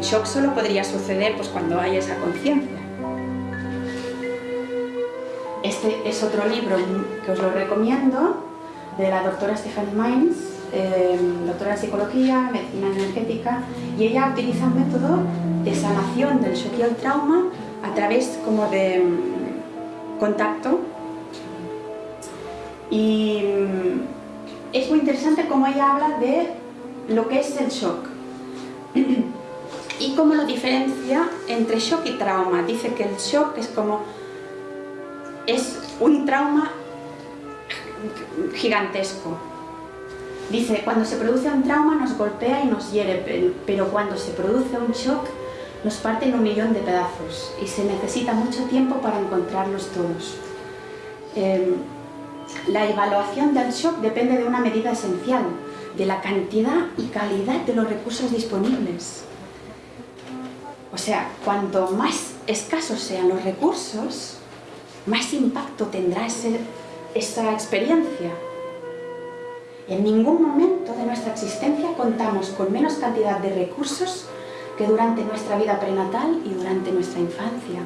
shock solo podría suceder pues, cuando hay esa conciencia. Este es otro libro que os lo recomiendo, de la doctora Stephanie Mines, em, doctora en psicología, medicina energética, y ella utiliza un método de sanación del shock y el trauma a través como de mm, contacto. Y mm, es muy interesante cómo ella habla de lo que es el shock cómo lo diferencia entre shock y trauma. Dice que el shock es como es un trauma gigantesco. Dice, cuando se produce un trauma nos golpea y nos hiere, pero cuando se produce un shock nos parte en un millón de pedazos y se necesita mucho tiempo para encontrarlos todos. Em, la evaluación del shock depende de una medida esencial, de la cantidad y calidad de los recursos disponibles. O sea, cuanto más escasos sean los recursos, más impacto tendrá esa experiencia. En ningún momento de nuestra existencia contamos con menos cantidad de recursos que durante nuestra vida prenatal y durante nuestra infancia.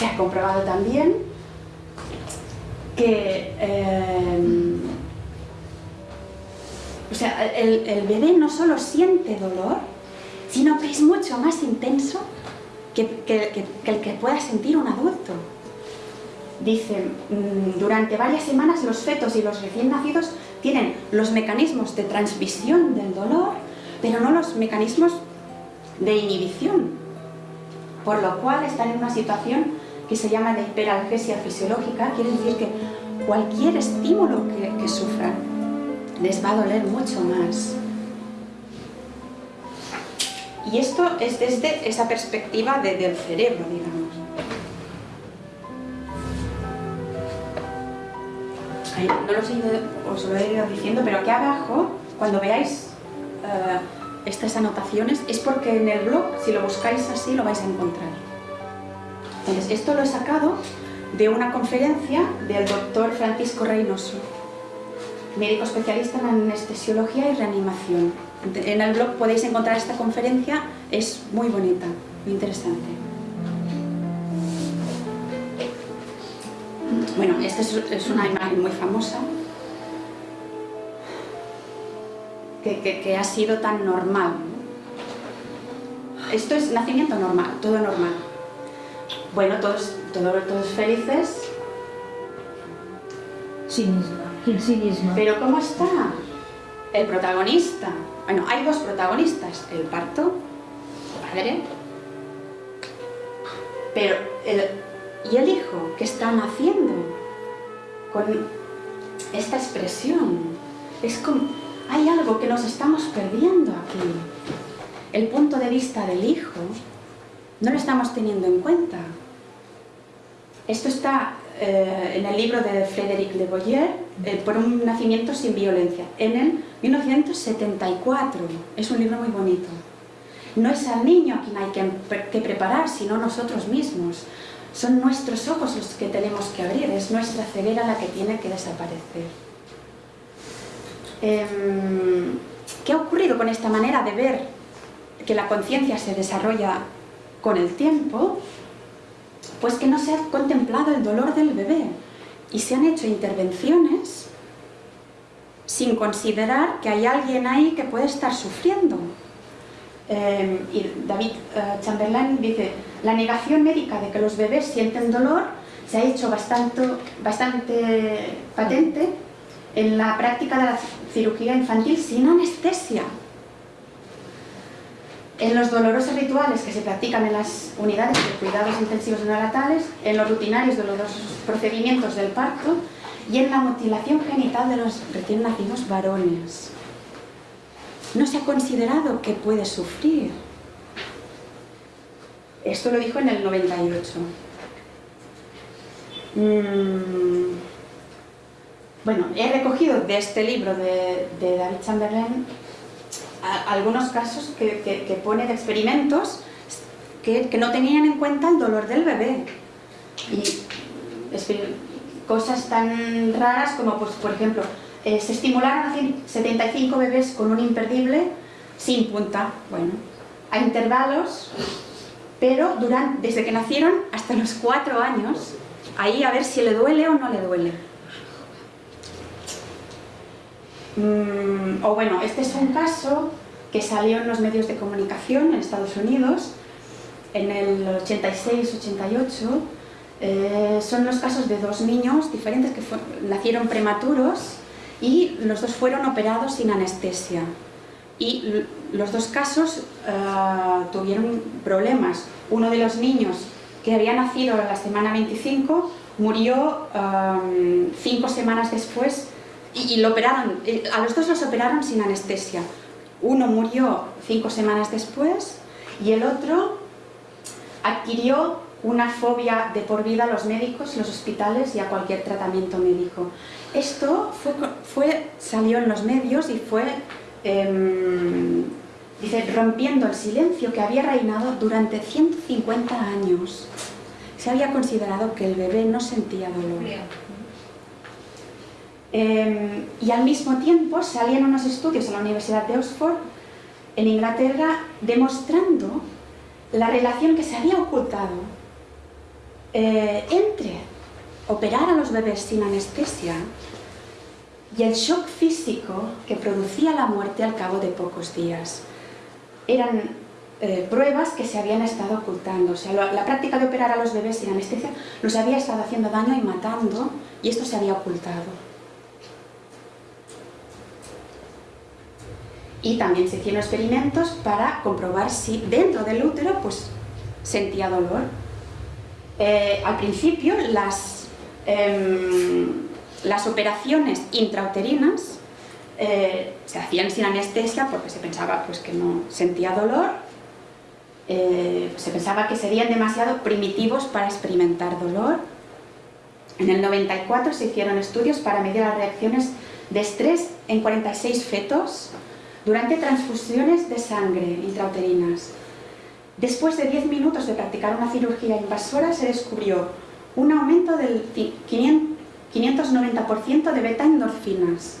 Se ha comprobado también que eh, o sea, el, bebé no solo siente dolor, sino que es mucho más intenso que, el que pueda sentir un adulto. Dice, mm, durante varias semanas los fetos y los recién nacidos tienen los mecanismos de transmisión del dolor, pero no los mecanismos de inhibición, por lo cual están en una situación que se llama de hiperalgesia fisiológica, quiere decir que cualquier estímulo que, que sufran les va a doler mucho más. Y esto es desde esa perspectiva del cerebro, digamos. no lo sé, os lo he ido diciendo, pero aquí abajo, cuando veáis eh, estas anotaciones, es porque en el blog, si lo buscáis así, lo vais a encontrar. Entonces, esto lo he sacado de una conferencia del doctor Francisco Reynoso médico especialista en anestesiología y reanimación. En el blog podéis encontrar esta conferencia, es muy bonita, muy interesante. Bueno, esta es una imagen muy famosa, que, ha sido tan normal. Esto es nacimiento normal, todo normal. Bueno, todos, todos, todos felices. Sí Pero ¿cómo está el protagonista? Bueno, hay dos protagonistas, el parto, padre, pero el, ¿y el hijo que está naciendo? Con esta expresión, es como, hay algo que nos estamos perdiendo aquí. El punto de vista del hijo no lo estamos teniendo en cuenta. Esto está eh, en el libro de Frédéric Le Boyer, eh, Por un nacimiento sin violencia, en el 1974. Es un libro muy bonito. No es al niño a quien hay que, que preparar, sino nosotros mismos. Son nuestros ojos los que tenemos que abrir, es nuestra ceguera la que tiene que desaparecer. Em, ¿Qué ha ocurrido con esta manera de ver que la conciencia se desarrolla con el tiempo? Pues que no se ha contemplado el dolor del bebé y se han hecho intervenciones sin considerar que hay alguien ahí que puede estar sufriendo. Eh, y David eh, Chamberlain dice, la negación médica de que los bebés sienten dolor se ha hecho bastante, bastante patente en la práctica de la cirugía infantil sin anestesia en los dolorosos rituales que se practican en las unidades de cuidados intensivos neonatales, en los rutinarios dolorosos procedimientos del parto y en la mutilación genital de los recién nacidos varones. No se ha considerado que puede sufrir. Esto lo dijo en el 98. Mm. Bueno, he recogido de este libro de, de David Chamberlain algunos casos que, pone de experimentos que, no tenían en cuenta el dolor del bebé. Y cosas tan raras como, pues, por ejemplo, eh, se estimularon a 75 bebés con un imperdible sin punta, bueno, a intervalos, pero desde que nacieron hasta los 4 años, ahí a ver si le duele o no le duele. Mm, o bueno, este es un caso que salió en los medios de comunicación en Estados Unidos en el 86-88 eh, son los casos de dos niños diferentes que nacieron prematuros y los dos fueron operados sin anestesia. Y los dos casos eh, tuvieron problemas. Uno de los niños que había nacido la semana 25 murió eh, cinco semanas después y, lo operaron, a los dos los operaron sin anestesia. Uno murió cinco semanas después y el otro adquirió una fobia de por vida a los médicos, los hospitales y a cualquier tratamiento médico. Esto fue, fue salió en los medios y fue em, dice, rompiendo el silencio que había reinado durante 150 años. Se había considerado que el bebé no sentía dolor. Em, y al mismo tiempo salían unos estudios en la Universidad de Oxford, en Inglaterra, demostrando la relación que se había ocultado eh, entre operar a los bebés sin anestesia y el shock físico que producía la muerte al cabo de pocos días. Eran eh, pruebas que se habían estado ocultando. O sea, la práctica de operar a los bebés sin anestesia los había estado haciendo daño y matando, y esto se había ocultado. Y también se hicieron experimentos para comprobar si dentro del útero pues, sentía dolor. Eh, al principio las, em, las operaciones intrauterinas eh, se hacían sin anestesia porque se pensaba pues, que no sentía dolor, eh, se pensaba que serían demasiado primitivos para experimentar dolor. En el 94 se hicieron estudios para medir las reacciones de estrés en 46 fetos durante transfusiones de sangre intrauterinas. Después de 10 minutos de practicar una cirugía invasora se descubrió un aumento del 590% de beta-endorfinas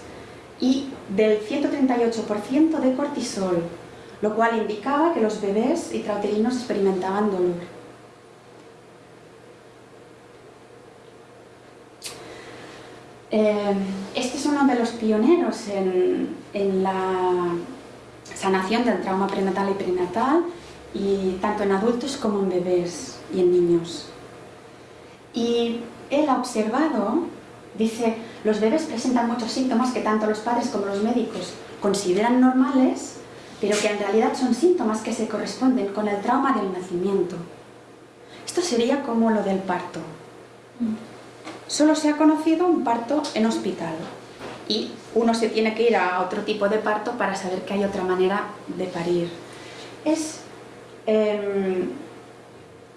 y del 138% de cortisol, lo cual indicaba que los bebés intrauterinos experimentaban dolor. Eh, este es uno de los pioneros en, la sanación del trauma prenatal y perinatal, y tanto en adultos como en bebés y en niños. Y él ha observado, dice, los bebés presentan muchos síntomas que tanto los padres como los médicos consideran normales, pero que en realidad son síntomas que se corresponden con el trauma del nacimiento. Esto sería como lo del parto. Solo se ha conocido un parto en hospital y uno se tiene que ir a otro tipo de parto para saber que hay otra manera de parir. Es, em,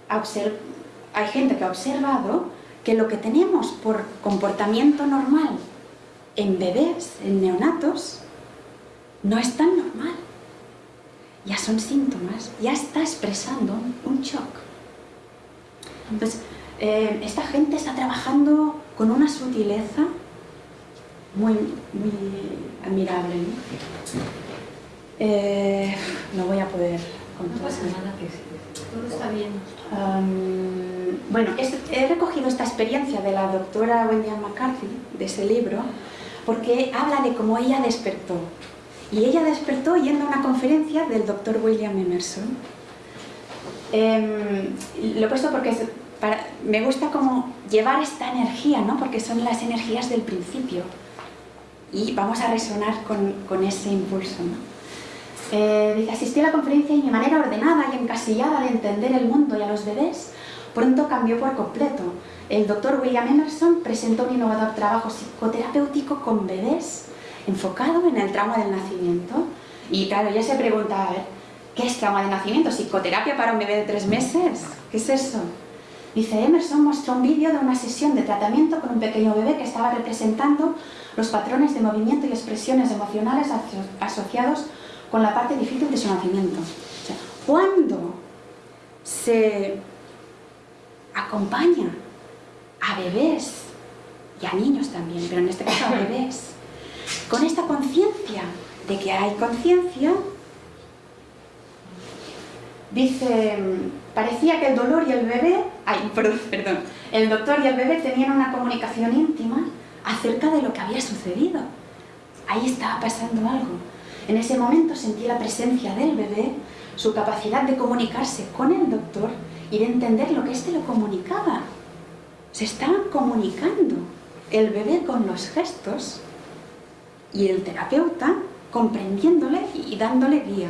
hay gente que ha observado que lo que tenemos por comportamiento normal en bebés, en neonatos, no es tan normal. Ya son síntomas, ya está expresando un shock. Entonces, eh, esta gente está trabajando con una sutileza muy, muy admirable. ¿no? Eh, no voy a poder con no pasa nada, todo está bien. bueno, he recogido esta experiencia de la doctora Wendy McCarthy, de ese libro, porque habla de cómo ella despertó. Y ella despertó yendo a una conferencia del doctor William Emerson. Eh, lo he puesto porque me gusta como llevar esta energía, ¿no? porque son las energías del principio y vamos a resonar con, ese impulso. Eh, dice, asistí a la conferencia y mi manera ordenada y encasillada de entender el mundo y a los bebés pronto cambió por completo. El doctor William Emerson presentó un innovador trabajo psicoterapéutico con bebés enfocado en el trauma del nacimiento. Y claro, ya se pregunta, ¿qué es trauma de nacimiento? ¿Psicoterapia para un bebé de tres meses? ¿Qué es eso? Dice, Emerson mostró un vídeo de una sesión de tratamiento con un pequeño bebé que estaba representando los patrones de movimiento y expresiones emocionales asociados con la parte difícil de su nacimiento. cuando se acompaña a bebés y a niños también, pero en este caso a bebés, con esta conciencia de que hay conciencia, dice, parecía que el dolor y el bebé, ay, perdón, el doctor y el bebé tenían una comunicación íntima acerca de lo que había sucedido. Ahí estaba pasando algo. En ese momento sentí la presencia del bebé, su capacidad de comunicarse con el doctor y de entender lo que éste lo comunicaba. Se estaban comunicando el bebé con los gestos y el terapeuta comprendiéndole y dándole guía.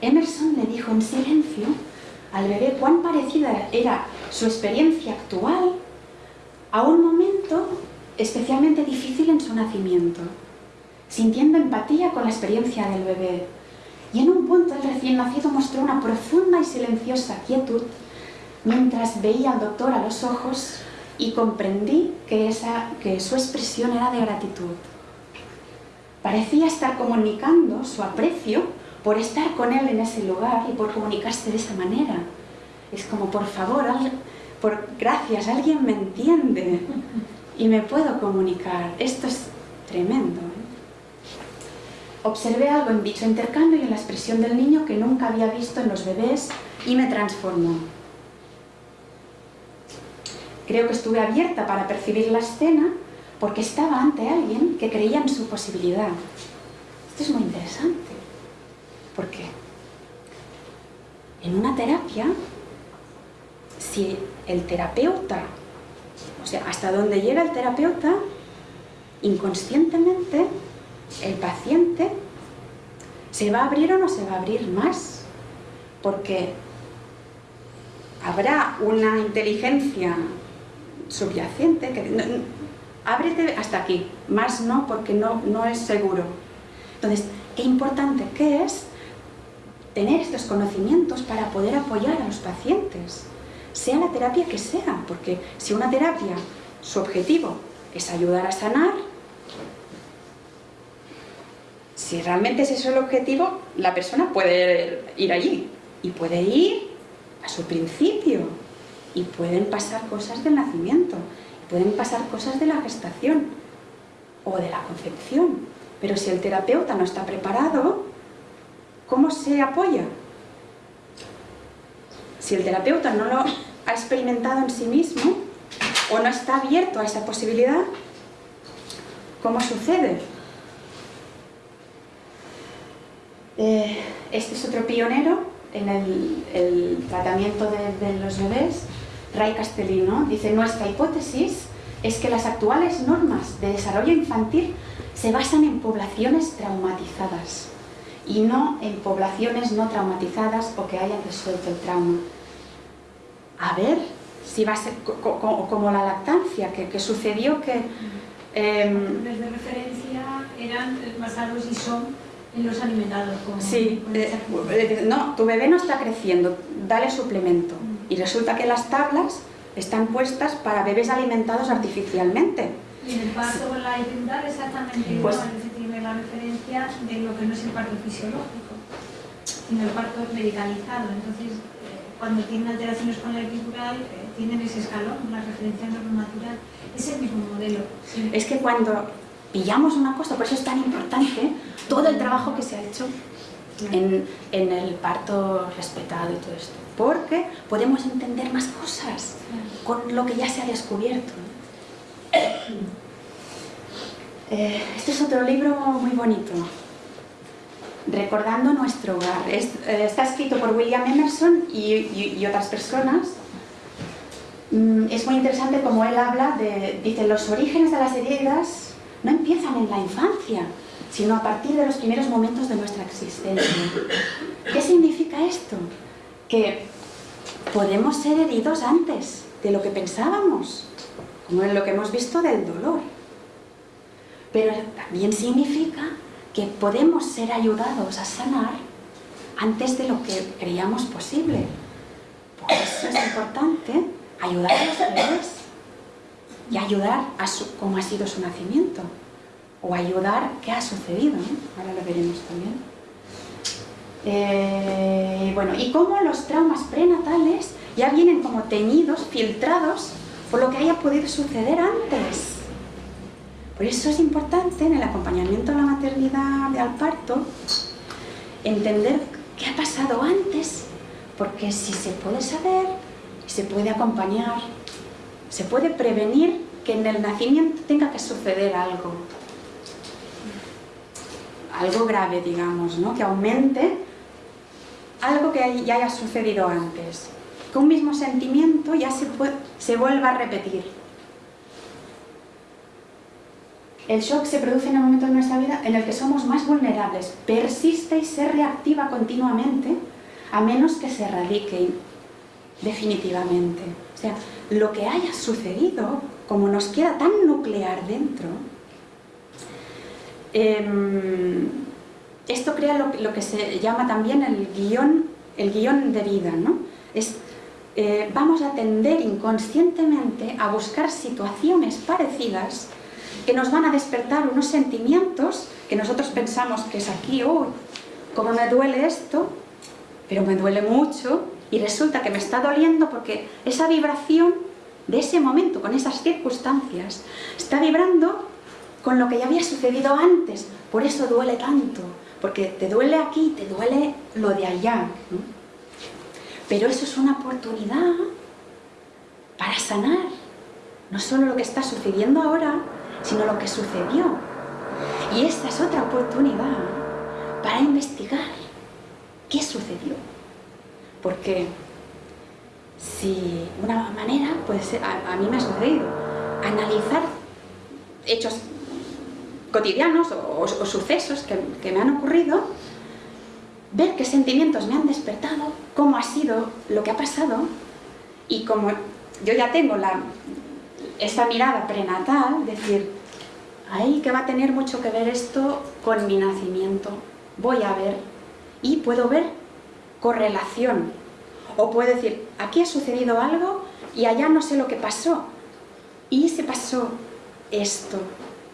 Emerson le dijo en silencio al bebé cuán parecida era su experiencia actual a un momento especialmente difícil en su nacimiento, sintiendo empatía con la experiencia del bebé. Y en un punto el recién nacido mostró una profunda y silenciosa quietud mientras veía al doctor a los ojos y comprendí que, esa, que su expresión era de gratitud. Parecía estar comunicando su aprecio por estar con él en ese lugar y por comunicarse de esa manera. Es como, por favor, por gracias, alguien me entiende y me puedo comunicar. Esto es tremendo. ¿eh? Observé algo en dicho intercambio y en la expresión del niño que nunca había visto en los bebés y me transformó. Creo que estuve abierta para percibir la escena porque estaba ante alguien que creía en su posibilidad. Esto es muy interesante. ¿Por qué? En una terapia, si el terapeuta, o sea, hasta donde llega el terapeuta, inconscientemente el paciente se va a abrir o no se va a abrir más. Porque habrá una inteligencia subyacente que ábrete hasta aquí, más no porque no, no es seguro. Entonces, qué importante que es tener estos conocimientos para poder apoyar a los pacientes, sea la terapia que sea, porque si una terapia, su objetivo es ayudar a sanar, si realmente ese es el objetivo, la persona puede ir allí y puede ir a su principio y pueden pasar cosas del nacimiento Pueden pasar cosas de la gestación o de la concepción, pero si el terapeuta no está preparado, ¿cómo se apoya? Si el terapeuta no lo ha experimentado en sí mismo o no está abierto a esa posibilidad, ¿cómo sucede? Eh, este es otro pionero en el, tratamiento de los bebés Ray Castellino, dice, nuestra hipótesis es que las actuales normas de desarrollo infantil se basan en poblaciones traumatizadas y no en poblaciones no traumatizadas o que hayan resuelto el trauma. A ver si va a ser como la lactancia, que, sucedió que... Eh, de referencia eran basados y son en los alimentados. sí, eh, no, tu bebé no está creciendo, dale suplemento. Mm y resulta que las tablas están puestas para bebés alimentados artificialmente. Y en el parto con la exactamente igual, pues, tiene la referencia de lo que no es el parto fisiológico, sino el parto medicalizado. Entonces, eh, cuando tienen alteraciones con la epidural, eh, tienen ese escalón, la referencia normativa, es el mismo modelo. Es que cuando pillamos una cosa, por eso es tan importante todo el trabajo que se ha hecho en, en el parto respetado y todo esto porque podemos entender más cosas con lo que ya se ha descubierto. Eh, este es otro libro muy bonito, Recordando nuestro hogar. Eh, está escrito por William Emerson y, otras personas. Mm, es muy interesante como él habla de, dice, los orígenes de las heridas no empiezan en la infancia, sino a partir de los primeros momentos de nuestra existencia. ¿Qué significa esto? que podemos ser heridos antes de lo que pensábamos, como en lo que hemos visto del dolor. Pero también significa que podemos ser ayudados a sanar antes de lo que creíamos posible. Por eso es importante ayudar a los bebés y ayudar a su, cómo ha sido su nacimiento. o ayudar qué ha sucedido, ahora lo veremos también. Eh, bueno, y cómo los traumas prenatales ya vienen como teñidos, filtrados, por lo que haya podido suceder antes. Por eso es importante en el acompañamiento a la maternidad al parto entender qué ha pasado antes, porque si se puede saber, se puede acompañar, se puede prevenir que en el nacimiento tenga que suceder algo. Algo grave, digamos, ¿no? que aumente algo que ya haya sucedido antes. Que un mismo sentimiento ya se vuelva a repetir. El shock se produce en el momento de nuestra vida en el que somos más vulnerables, persiste y se reactiva continuamente a menos que se erradique definitivamente. O sea, lo que haya sucedido, como nos queda tan nuclear dentro, em, esto crea lo, que se llama también el guion, el guion de vida, ¿no? Es, eh, vamos a tender inconscientemente a buscar situaciones parecidas que nos van a despertar unos sentimientos que nosotros pensamos que es aquí, uy, cómo me duele esto, pero me duele mucho y resulta que me está doliendo porque esa vibración de ese momento, con esas circunstancias, está vibrando con lo que ya había sucedido antes, por eso duele tanto, porque te duele aquí, te duele lo de allá. Pero eso es una oportunidad para sanar, no solo lo que está sucediendo ahora, sino lo que sucedió. Y esta es otra oportunidad para investigar qué sucedió. Porque si una manera puede ser, a, mí me ha sucedido, analizar hechos cotidianos o, sucesos que, que, me han ocurrido, ver qué sentimientos me han despertado, cómo ha sido lo que ha pasado y como yo ya tengo la, esta mirada prenatal, decir, ahí que va a tener mucho que ver esto con mi nacimiento, voy a ver y puedo ver correlación. O puedo decir, aquí ha sucedido algo y allá no sé lo que pasó. Y se pasó esto,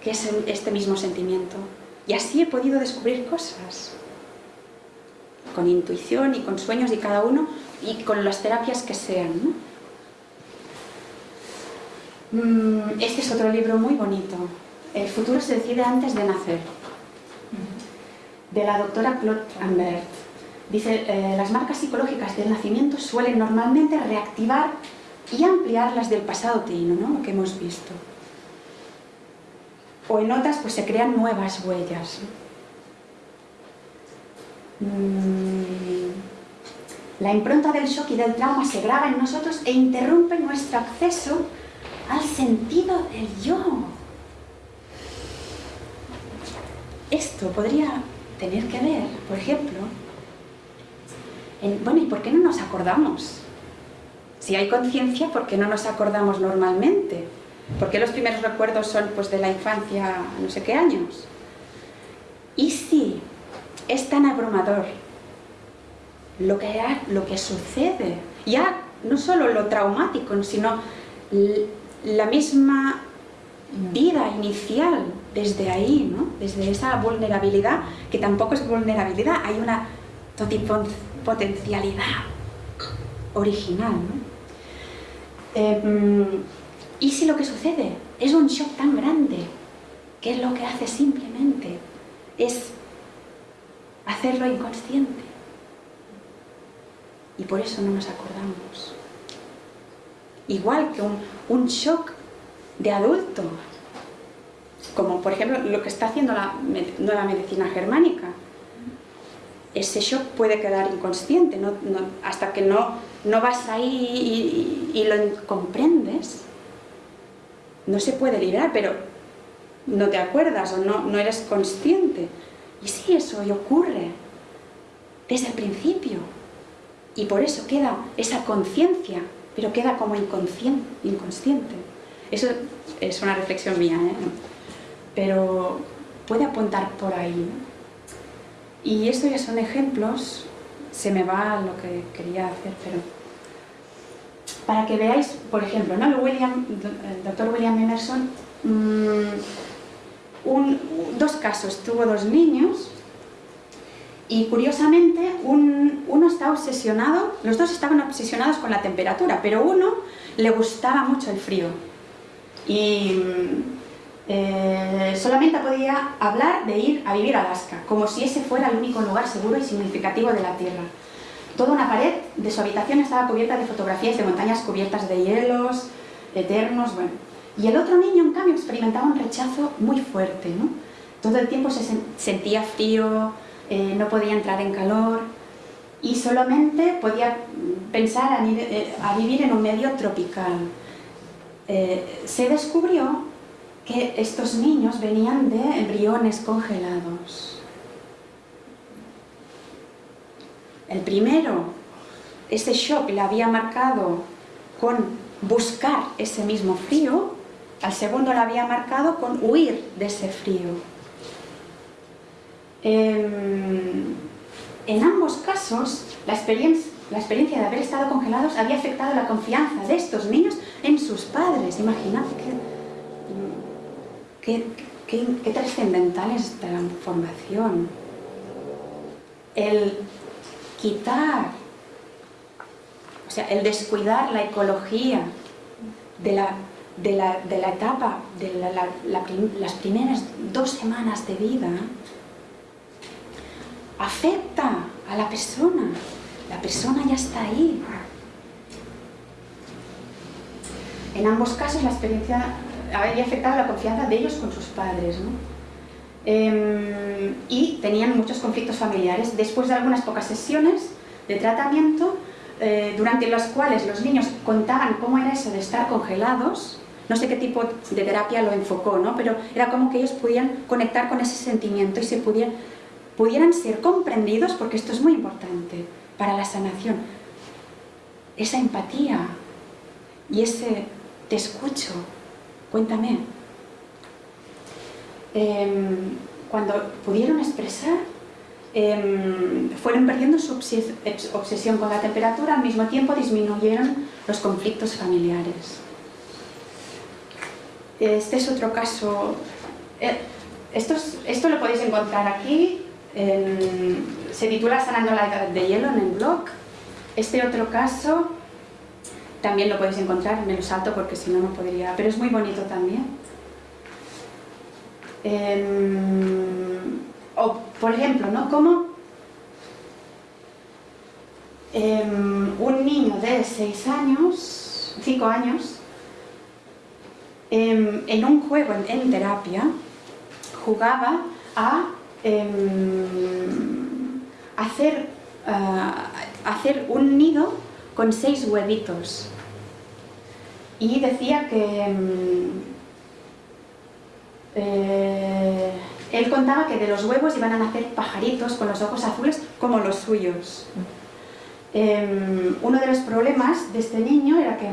que es este mismo sentimiento. Y así he podido descubrir cosas. Con intuición y con sueños y cada uno, y con las terapias que sean. Mm, este es otro libro muy bonito. El futuro se decide antes de nacer. De la doctora Claude Ambert. Dice, eh, las marcas psicológicas del nacimiento suelen normalmente reactivar y ampliar las del pasado teíno, ¿no? lo que hemos visto. O en otras pues se crean nuevas huellas. Mm, la impronta del shock y del trauma se graba en nosotros e interrumpe nuestro acceso al sentido del yo. Esto podría tener que ver, por ejemplo, en, bueno, ¿y por qué no nos acordamos? Si hay conciencia, ¿por qué no nos acordamos normalmente? ¿Por qué los primeros recuerdos son pues, de la infancia, no sé qué años? ¿Y si es tan abrumador lo que, lo que sucede? Ya no solo lo traumático, sino la misma vida inicial desde ahí, ¿no? desde esa vulnerabilidad, que tampoco es vulnerabilidad, hay una potencialidad original. Em, ¿Y si lo que sucede es un shock tan grande? ¿Qué es lo que hace simplemente? Es hacerlo inconsciente. Y por eso no nos acordamos. Igual que un, shock de adulto, como por ejemplo lo que está haciendo la nueva medicina germánica. Ese shock puede quedar inconsciente, hasta que no, no vas ahí y, lo comprendes, no se puede librar, pero no te acuerdas o no, no eres consciente. Y sí, eso ocurre desde el principio. Y por eso queda esa conciencia, pero queda como inconsciente. Eso es una reflexión mía, ¿eh? pero puede apuntar por ahí. Y esto ya son ejemplos, se me va lo que quería hacer, pero para que veáis, por ejemplo, ¿no? el, William, doctor William Emerson mm, dos casos, tuvo dos niños y curiosamente uno estaba obsesionado, los dos estaban obsesionados con la temperatura, pero uno le gustaba mucho el frío y eh, solamente podía hablar de ir a vivir a Alaska, como si ese fuera el único lugar seguro y significativo de la Tierra. Toda una pared de su habitación estaba cubierta de fotografías de montañas cubiertas de hielos, eternos, bueno. Y el otro niño, en cambio, experimentaba un rechazo muy fuerte. Todo el tiempo se sentía frío, eh, no podía entrar en calor y solamente podía pensar a, eh, vivir en un medio tropical. Eh, se descubrió que estos niños venían de embriones congelados. El primero, ese shock le había marcado con buscar ese mismo frío, al segundo le había marcado con huir de ese frío. Em, en ambos casos, la experiencia, de haber estado congelados había afectado la confianza de estos niños en sus padres. Imaginad qué, trascendental es esta formación. El quitar, o sea, el descuidar la ecología de la, etapa, de las primeras dos semanas de vida, afecta a la persona. La persona ya está ahí. En ambos casos la experiencia había afectado la confianza de ellos con sus padres. ¿no? Em, y tenían muchos conflictos familiares. Después de algunas pocas sesiones de tratamiento, eh, durante las cuales los niños contaban cómo era eso de estar congelados, no sé qué tipo de terapia lo enfocó, ¿no? pero era como que ellos podían conectar con ese sentimiento y se pudieran, pudieran ser comprendidos, porque esto es muy importante para la sanación. Esa empatía y ese te escucho, cuéntame, Em, cuando pudieron expresar, em, fueron perdiendo su obsesión con la temperatura, al mismo tiempo disminuyeron los conflictos familiares. Este es otro caso, eh, esto, esto lo podéis encontrar aquí, se titula Sanando la edad de hielo en el blog. Este otro caso también lo podéis encontrar, me lo salto porque si no, no podría, pero es muy bonito también. Em, o, por ejemplo, ¿no? Como em, un niño de 6 años, 5 años, em, en un juego en, terapia, jugaba a hacer, hacer un nido con seis huevitos. Y decía que eh, él contaba que de los huevos iban a nacer pajaritos con los ojos azules como los suyos. Em, uno de los problemas de este niño era que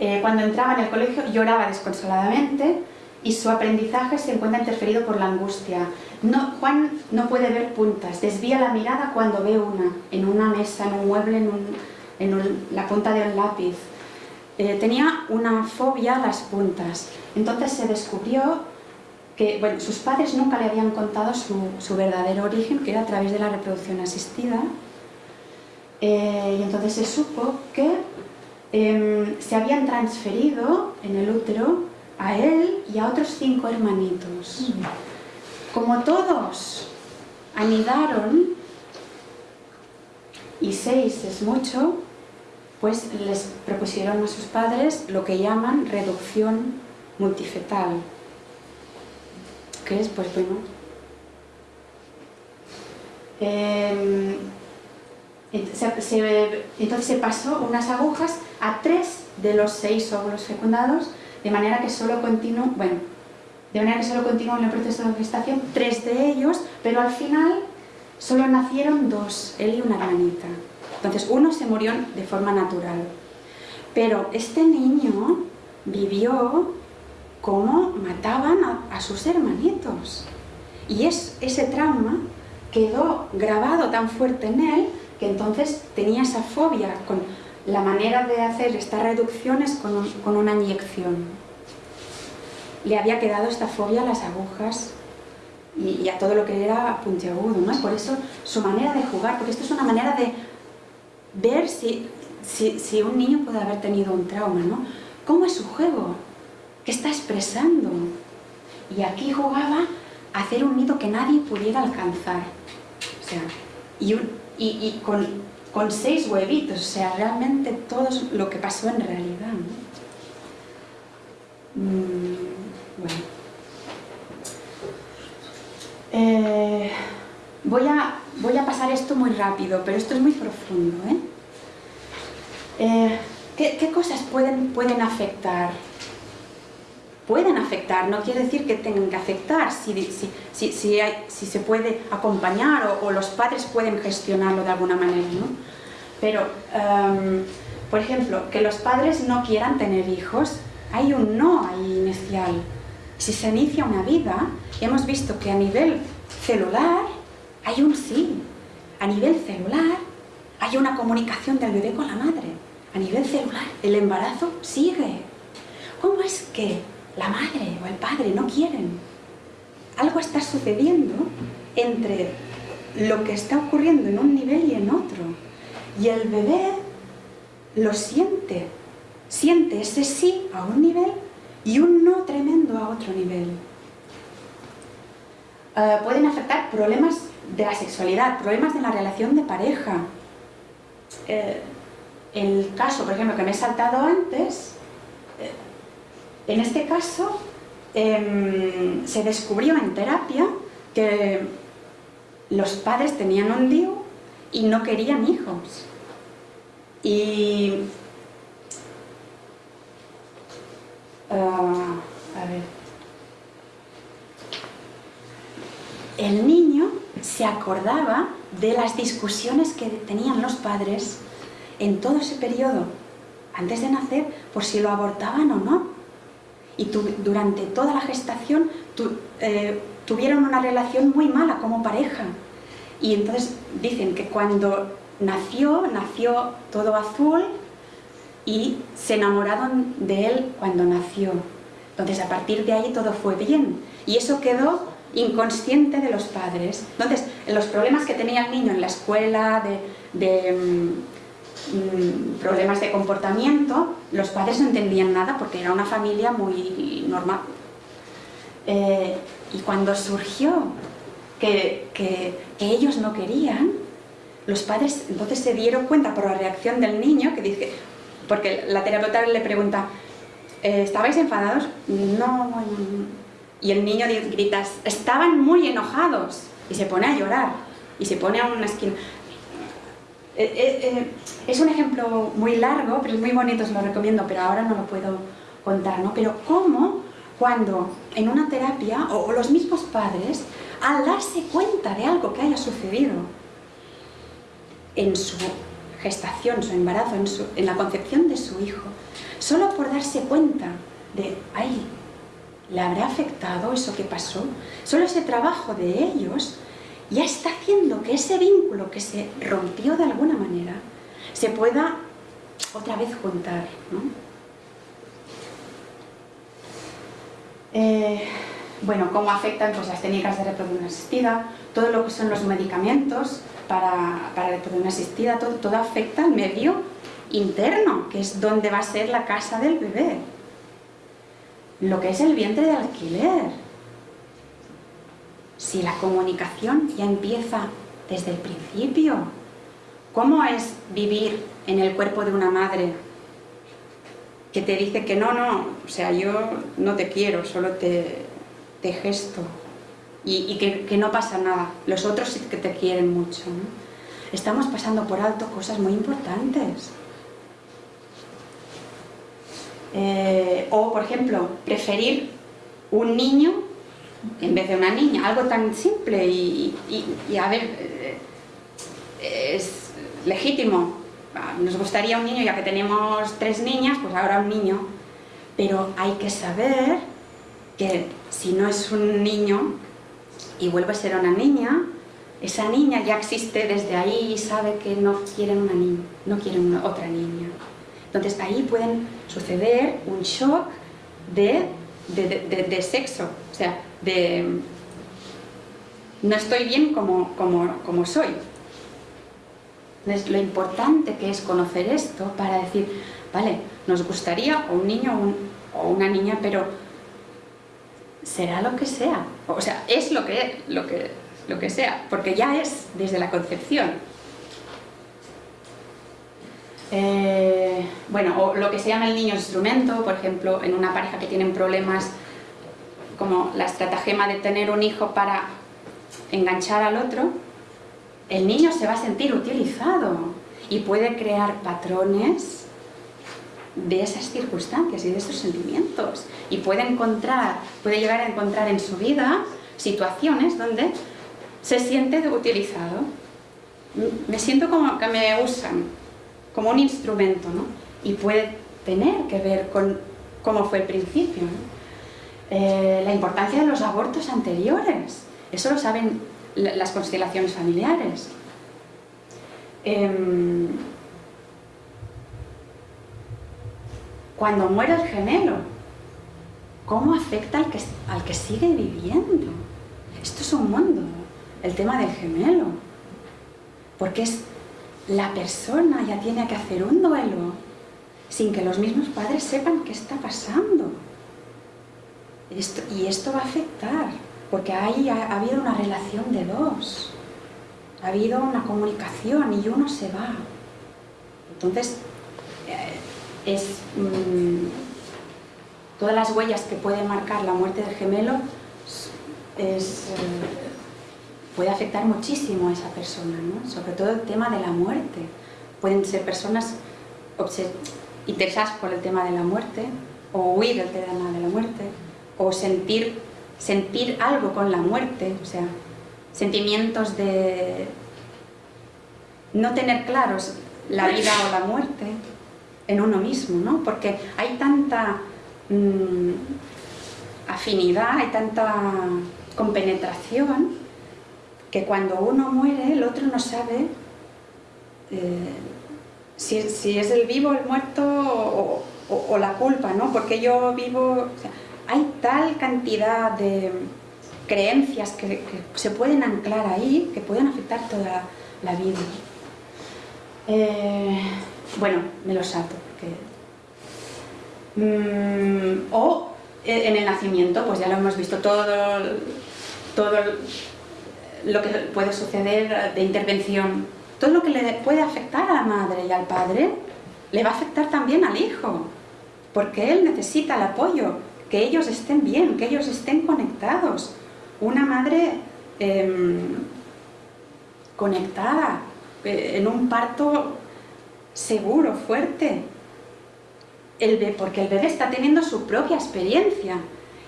eh, cuando entraba en el colegio lloraba desconsoladamente y su aprendizaje se encuentra interferido por la angustia. No, Juan no puede ver puntas, desvía la mirada cuando ve una, en una mesa, en un mueble, en, la punta de un lápiz. Eh, tenía una fobia a las puntas. Entonces se descubrió que bueno, sus padres nunca le habían contado su, verdadero origen, que era a través de la reproducción asistida. Eh, y entonces se supo que em, se habían transferido en el útero a él y a otros cinco hermanitos. Como todos anidaron, y seis es mucho, pues les propusieron a sus padres lo que llaman reducción multifetal, que es, pues bueno, em, entonces se pasó unas agujas a tres de los seis óvulos fecundados, de manera que solo continuó, bueno, de manera que solo continuó en el proceso de gestación tres de ellos, pero al final solo nacieron dos, él y una hermanita. Entonces uno se murió de forma natural. Pero este niño vivió cómo mataban a, sus hermanitos. Y es, ese trauma quedó grabado tan fuerte en él que entonces tenía esa fobia con la manera de hacer estas reducciones con, una inyección. Le había quedado esta fobia a las agujas y, a todo lo que era puntiagudo, ¿no? Por eso su manera de jugar, porque esto es una manera de ver si, si, un niño puede haber tenido un trauma, ¿no? ¿Cómo es su juego? ¿Qué está expresando? Y aquí jugaba a hacer un nido que nadie pudiera alcanzar. O sea, y, y, con, con, seis huevitos, o sea, realmente todo lo que pasó en realidad. Mm, bueno. Eh, voy, a, voy a pasar esto muy rápido, pero esto es muy profundo. ¿eh? Eh, ¿qué, cosas pueden, pueden afectar? Pueden afectar, no quiere decir que tengan que afectar, si, si, si, hay, si se puede acompañar o, los padres pueden gestionarlo de alguna manera. ¿no? Pero, em, por ejemplo, que los padres no quieran tener hijos, hay un no ahí inicial. Si se inicia una vida, hemos visto que a nivel celular hay un sí. A nivel celular hay una comunicación del bebé con la madre. A nivel celular el embarazo sigue. ¿Cómo es que la madre o el padre no quieren? Algo está sucediendo entre lo que está ocurriendo en un nivel y en otro. Y el bebé lo siente. Siente ese sí a un nivel y un no tremendo a otro nivel. Eh, pueden afectar problemas de la sexualidad, problemas de la relación de pareja. Eh, el caso, por ejemplo, que me he saltado antes, eh, en este caso em, se descubrió en terapia que los padres tenían un lío y no querían hijos. Y Ah. El niño se acordaba de las discusiones que tenían los padres en todo ese periodo, antes de nacer, por si lo abortaban o no. Y durante toda la gestación eh, tuvieron una relación muy mala como pareja. Y entonces dicen que cuando nació, nació todo azul, y se enamoraron de él cuando nació. Entonces a partir de ahí todo fue bien y eso quedó inconsciente de los padres. Entonces los problemas que tenía el niño en la escuela, de, mm, mm, problemas de comportamiento, los padres no entendían nada porque era una familia muy normal. Eh, y cuando surgió que, que ellos no querían, los padres entonces se dieron cuenta por la reacción del niño que dice, porque la terapeuta le pregunta, eh, ¿estabais enfadados? No, Y el niño grita, estaban muy enojados. Y se pone a llorar. Y se pone a una esquina. Eh, eh, es un ejemplo muy largo, pero es muy bonito, os lo recomiendo, pero ahora no lo puedo contar, ¿no? Pero cómo cuando en una terapia, o los mismos padres, al darse cuenta de algo que haya sucedido en su gestación, su embarazo, en, la concepción de su hijo, solo por darse cuenta de, ay, ¿le habrá afectado eso que pasó? Solo ese trabajo de ellos ya está haciendo que ese vínculo que se rompió de alguna manera se pueda otra vez juntar. Eh, bueno, cómo afectan pues, las técnicas de reproducción asistida, todo lo que son los medicamentos, para, para la reproducción asistida, todo, todo afecta al medio interno, que es donde va a ser la casa del bebé. Lo que es el vientre de alquiler. Si la comunicación ya empieza desde el principio, ¿cómo es vivir en el cuerpo de una madre que te dice que no, no, o sea, yo no te quiero, solo te, te gesto? Y, que, no pasa nada. Los otros sí que te quieren mucho. Estamos pasando por alto cosas muy importantes. Eh, o, por ejemplo, preferir un niño en vez de una niña, algo tan simple y, a ver, eh, es legítimo. Ah, nos gustaría un niño, ya que tenemos tres niñas, pues ahora un niño. Pero hay que saber que si no es un niño, y vuelve a ser una niña, esa niña ya existe desde ahí y sabe que no quieren una niña, no quieren otra niña. Entonces ahí pueden suceder un shock de de, sexo, o sea, de no estoy bien como, como, soy. Es lo importante que es conocer esto para decir, vale, nos gustaría un niño o una niña, pero será lo que sea. O sea, es lo que, lo que, lo que sea, porque ya es desde la concepción. Eh, bueno, o lo que se llama el niño instrumento, por ejemplo, en una pareja que tienen problemas como la estratagema de tener un hijo para enganchar al otro, el niño se va a sentir utilizado y puede crear patrones de esas circunstancias y de esos sentimientos y puede encontrar, puede llegar a encontrar en su vida situaciones donde se siente utilizado. Me siento como que me usan, como un instrumento, ¿no? Y puede tener que ver con cómo fue el principio. Eh, la importancia de los abortos anteriores, eso lo saben las constelaciones familiares. Em, cuando muere el gemelo, ¿cómo afecta al que, al que sigue viviendo? Esto es un mundo, el tema del gemelo, porque es la persona ya tiene que hacer un duelo sin que los mismos padres sepan qué está pasando. y esto va a afectar, porque ahí ha, habido una relación de dos, ha habido una comunicación y uno se va. Entonces, eh, es mm, todas las huellas que puede marcar la muerte del gemelo es, eh, puede afectar muchísimo a esa persona, ¿no? sobre todo el tema de la muerte. Pueden ser personas interesadas por el tema de la muerte, o huir del tema de la muerte, o sentir, sentir algo con la muerte, o sea, sentimientos de no tener claros la vida o la muerte en uno mismo, ¿no? porque hay tanta mm, afinidad, hay tanta compenetración que cuando uno muere el otro no sabe eh, si, es el vivo, el muerto o, la culpa, ¿no? Porque yo vivo... hay tal cantidad de creencias que, se pueden anclar ahí que pueden afectar toda la vida. Eh, bueno, me lo salto. Mm, o en el nacimiento, pues ya lo hemos visto todo, todo lo que puede suceder de intervención, todo lo que le puede afectar a la madre y al padre, le va a afectar también al hijo, porque él necesita el apoyo, que ellos estén bien, que ellos estén conectados. Una madre em, conectada, eh, en un parto seguro, fuerte, el porque el bebé está teniendo su propia experiencia,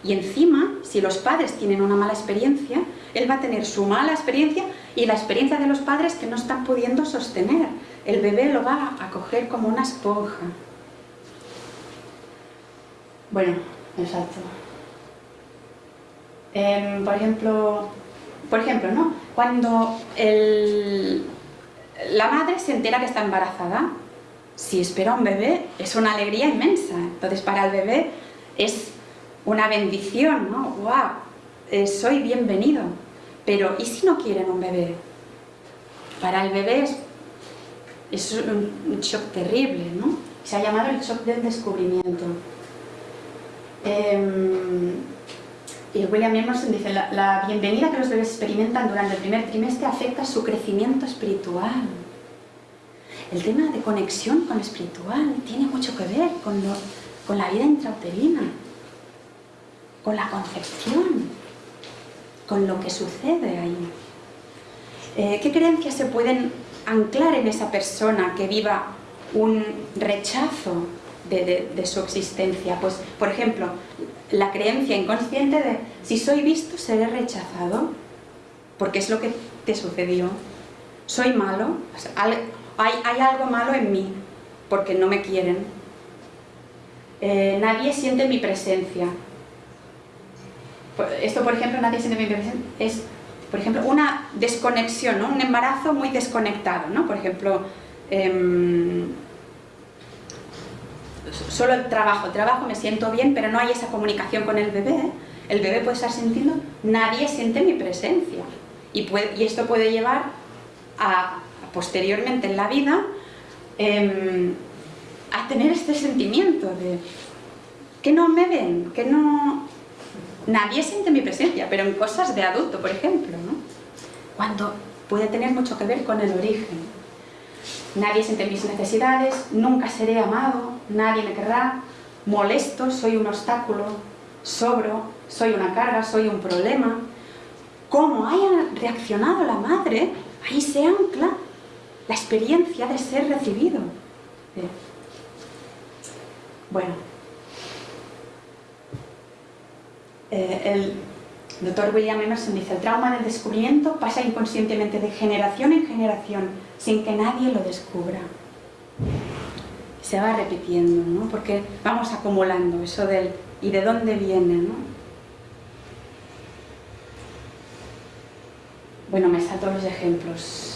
y encima, si los padres tienen una mala experiencia, él va a tener su mala experiencia y la experiencia de los padres que no están pudiendo sostener. El bebé lo va a coger como una esponja. Bueno, exacto. Em, por ejemplo, por ejemplo, ¿no? Cuando la madre se entera que está embarazada, si espera un bebé, es una alegría inmensa. Entonces, para el bebé es una bendición, ¿no? ¡Wow! Eh, soy bienvenido. Pero, ¿y si no quieren un bebé? Para el bebé es, un shock terrible, ¿no? Se ha llamado el shock del descubrimiento. Em, y William Emerson dice, la, bienvenida que los bebés experimentan durante el primer trimestre afecta su crecimiento espiritual. El tema de conexión con lo espiritual tiene mucho que ver con, con la vida intrauterina con la concepción, con lo que sucede ahí. Eh, ¿Qué creencias se pueden anclar en esa persona que viva un rechazo de, su existencia? Pues, por ejemplo, la creencia inconsciente de si soy visto seré rechazado, porque es lo que te sucedió. Soy malo, hay, algo malo en mí, porque no me quieren. Eh, nadie siente mi presencia, esto, por ejemplo, nadie se debe es, por ejemplo, una desconexión, un embarazo muy desconectado, ¿no? Por ejemplo, em, solo el trabajo, trabajo, me siento bien, pero no hay esa comunicación con el bebé, el bebé puede estar sintiendo, nadie siente mi presencia. Y, y esto puede llevar a, posteriormente en la vida, em, a tener este sentimiento de que no me ven, que no... Nadie siente mi presencia, pero en cosas de adulto, por ejemplo, ¿no? Cuando puede tener mucho que ver con el origen. Nadie siente mis necesidades, nunca seré amado, nadie me querrá, molesto, soy un obstáculo, sobro, soy una carga, soy un problema. Cómo haya reaccionado la madre, ahí se ancla la experiencia de ser recibido. Bueno, eh, el doctor William Emerson dice, el trauma del descubrimiento pasa inconscientemente de generación en generación, sin que nadie lo descubra. Se va repitiendo, ¿no? Porque vamos acumulando eso del ¿y de dónde viene? ¿no? Bueno, me salto los ejemplos.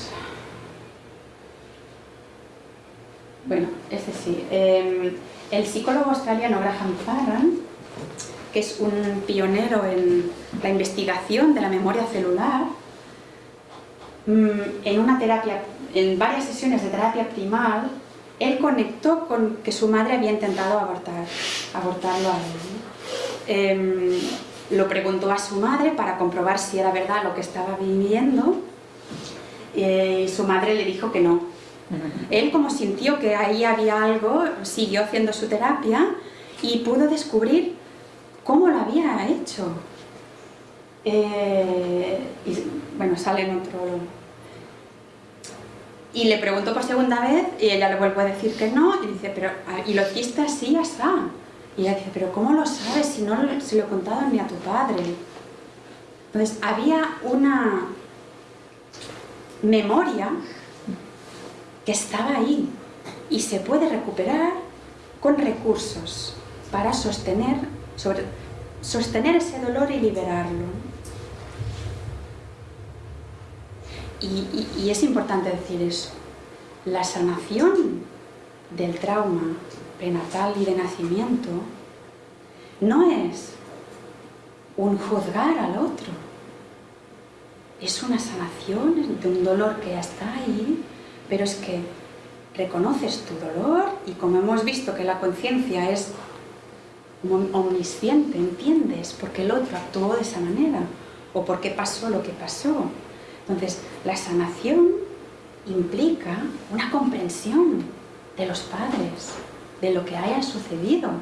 Bueno, este sí. Em, el psicólogo australiano Graham Farran, que es un pionero en la investigación de la memoria celular, mm, en una terapia, en varias sesiones de terapia primal, él conectó con que su madre había intentado abortar, abortarlo a él. Em, lo preguntó a su madre para comprobar si era verdad lo que estaba viviendo eh, y su madre le dijo que no, él como sintió que ahí había algo, siguió haciendo su terapia y pudo descubrir cómo lo había hecho. Eh, y, bueno, sale en otro... Y le preguntó por segunda vez y ella le vuelve a decir que no y dice, pero ah, ¿y lo hiciste así, está? Y ella dice, pero ¿cómo lo sabes si no se lo he contado ni a tu padre? Entonces había una memoria que estaba ahí y se puede recuperar con recursos para sostener, sostener ese dolor y liberarlo. Y, es importante decir eso. La sanación del trauma prenatal y de nacimiento no es un juzgar al otro, es una sanación de un dolor que ya está ahí pero es que reconoces tu dolor y como hemos visto que la conciencia es omnisciente, entiendes por qué el otro actuó de esa manera o por qué pasó lo que pasó. Entonces, la sanación implica una comprensión de los padres, de lo que haya sucedido.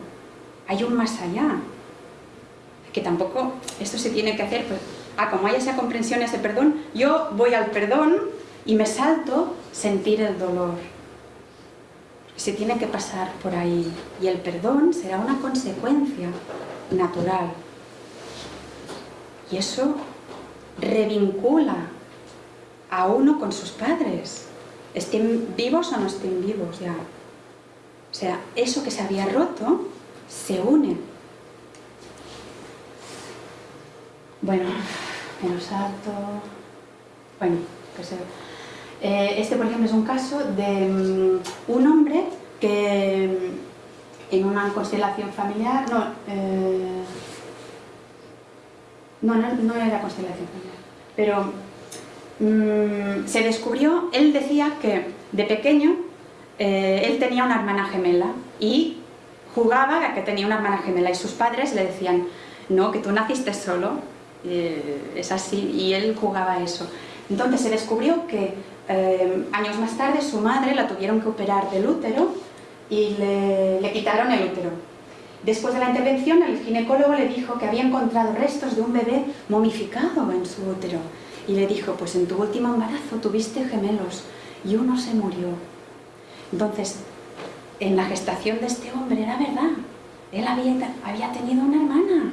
Hay un más allá. Que tampoco esto se tiene que hacer, pues, ah, como hay esa comprensión, ese perdón, yo voy al perdón y me salto sentir el dolor. Se tiene que pasar por ahí y el perdón será una consecuencia natural. Y eso revincula a uno con sus padres, estén vivos o no estén vivos ya. O sea, eso que se había roto se une. Bueno, me lo salto. Bueno, que se... Eh, este, por ejemplo, es un caso de mm, un hombre que mm, en una constelación familiar, no, eh, no, no, era constelación familiar, pero mm, se descubrió, él decía que de pequeño eh, él tenía una hermana gemela y jugaba a que tenía una hermana gemela y sus padres le decían, no, que tú naciste solo, es así, y él jugaba eso. Entonces se descubrió que eh, años más tarde su madre la tuvieron que operar del útero y le, quitaron el útero. Después de la intervención el ginecólogo le dijo que había encontrado restos de un bebé momificado en su útero y le dijo, pues en tu último embarazo tuviste gemelos y uno se murió. Entonces, en la gestación de este hombre era verdad, él había, había tenido una hermana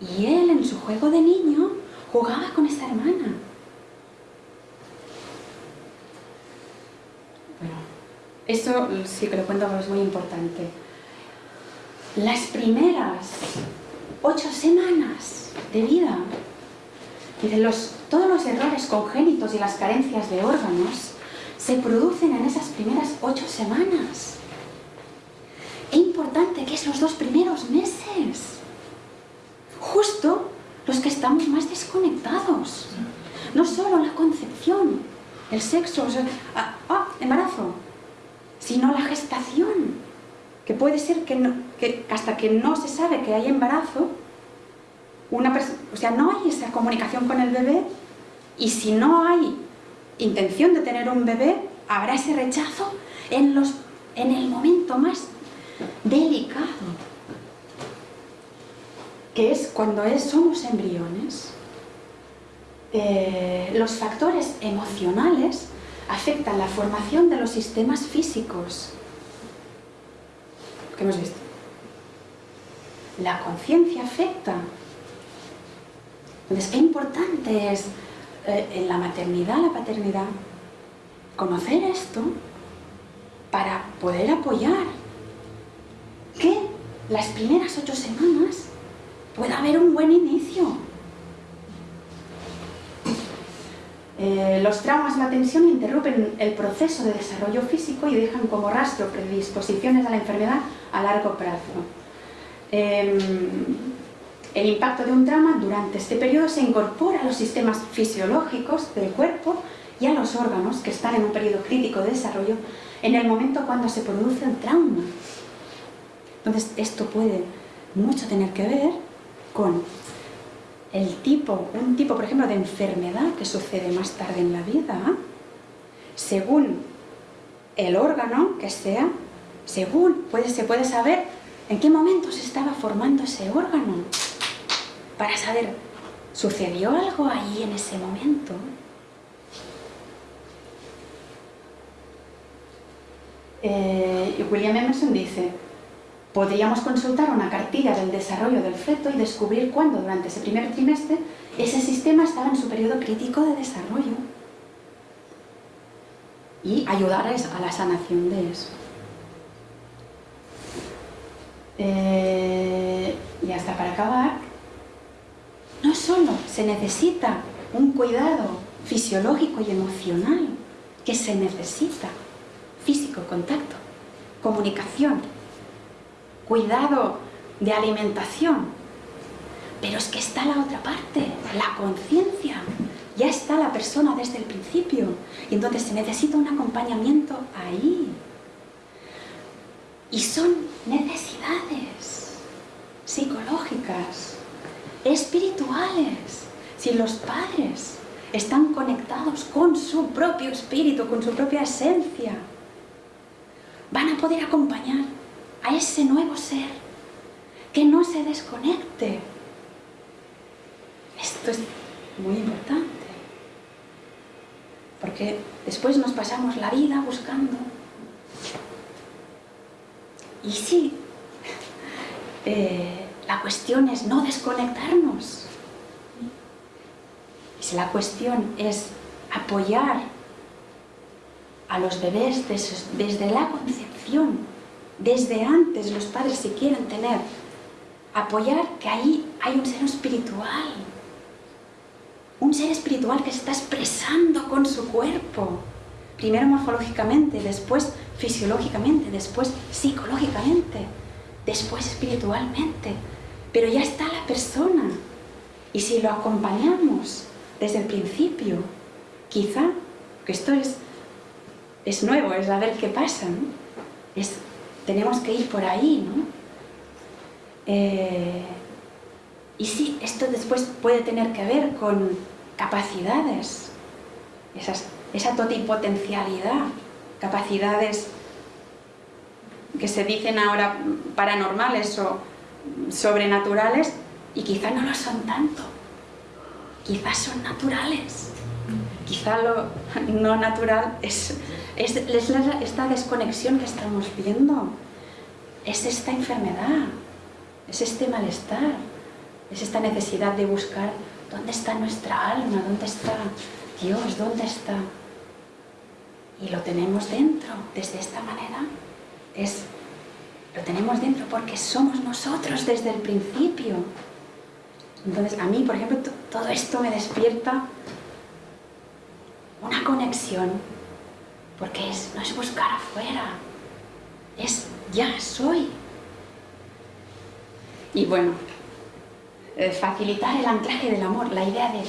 y él en su juego de niño jugaba con esa hermana. Esto sí que lo cuento porque es muy importante. Las primeras ocho semanas de vida, los, todos los errores congénitos y las carencias de órganos se producen en esas primeras ocho semanas. e importante que es los dos primeros meses. Justo los que estamos más desconectados. No solo la concepción, el sexo, ah, ah, embarazo, sino la gestación, que puede ser que, hasta que no se sabe que hay embarazo, una o sea, no hay esa comunicación con el bebé y si no hay intención de tener un bebé, habrá ese rechazo en, los, en el momento más delicado, que es cuando es, somos embriones. Eh, los factores emocionales afectan la formación de los sistemas físicos. ¿Qué hemos visto? La conciencia afecta. Entonces, qué importante es eh, en la maternidad, la paternidad, conocer esto para poder apoyar que las primeras ocho semanas pueda haber un buen inicio. Eh, los traumas y la tensión interrumpen el proceso de desarrollo físico y dejan como rastro predisposiciones a la enfermedad a largo plazo. Em, el impacto de un trauma durante este periodo se incorpora a los sistemas fisiológicos del cuerpo y a los órganos que están en un periodo crítico de desarrollo en el momento cuando se produce el trauma. Entonces esto puede mucho tener que ver con el tipo, un tipo por ejemplo de enfermedad que sucede más tarde en la vida, según el órgano que sea, según se puede saber en qué momento se estaba formando ese órgano para saber, ¿sucedió algo ahí en ese momento? Eh, William Emerson dice, podríamos consultar una cartilla del desarrollo del feto y descubrir cuándo durante ese primer trimestre ese sistema estaba en su periodo crítico de desarrollo y ayudar a la sanación de eso. Eh, y hasta para acabar, no solo se necesita un cuidado fisiológico y emocional, que se necesita físico, contacto, comunicación, cuidado de alimentación, pero es que está la otra parte, la conciencia. Ya está la persona desde el principio y entonces se necesita un acompañamiento ahí. Y son necesidades psicológicas, espirituales. Si los padres están conectados con su propio espíritu, con su propia esencia, van a poder acompañar a ese nuevo ser que no se desconecte. Esto es muy importante. Porque después nos pasamos la vida buscando. Y sí, eh, la cuestión es no desconectarnos. Si la cuestión es apoyar a los bebés desde la concepción, desde antes los padres si quieren tener, apoyar que ahí hay un ser espiritual, un ser espiritual que se está expresando con su cuerpo, primero morfológicamente, después fisiológicamente, después psicológicamente, después espiritualmente, pero ya está la persona. Y si lo acompañamos desde el principio, quizá, que esto es, es nuevo, es a ver qué pasa, Es, tenemos que ir por ahí, ¿no? Eh, y sí, esto después puede tener que ver con capacidades, esa totipotencialidad, capacidades que se dicen ahora paranormales o sobrenaturales y quizá no lo son tanto. Quizás son naturales. Quizá lo no natural es, es, esta desconexión que estamos viendo. Es esta enfermedad. Es este malestar. Es esta necesidad de buscar dónde está nuestra alma, dónde está Dios, dónde está. Y lo tenemos dentro, desde esta manera. Es lo tenemos dentro porque somos nosotros desde el principio. Entonces, a mí, por ejemplo, todo esto me despierta una conexión, porque es, no es buscar afuera, es ya soy. Y bueno, eh, facilitar el anclaje del amor, la idea de...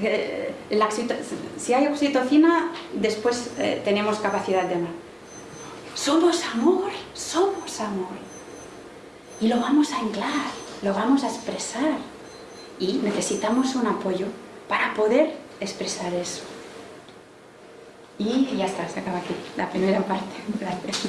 Eh, si hay oxitocina, después eh, tenemos capacidad de amar. Somos amor, somos amor. Y lo vamos a anclar, lo vamos a expresar. Y necesitamos un apoyo para poder expresar eso. Y ya está, se acaba aquí la primera parte. Gracias.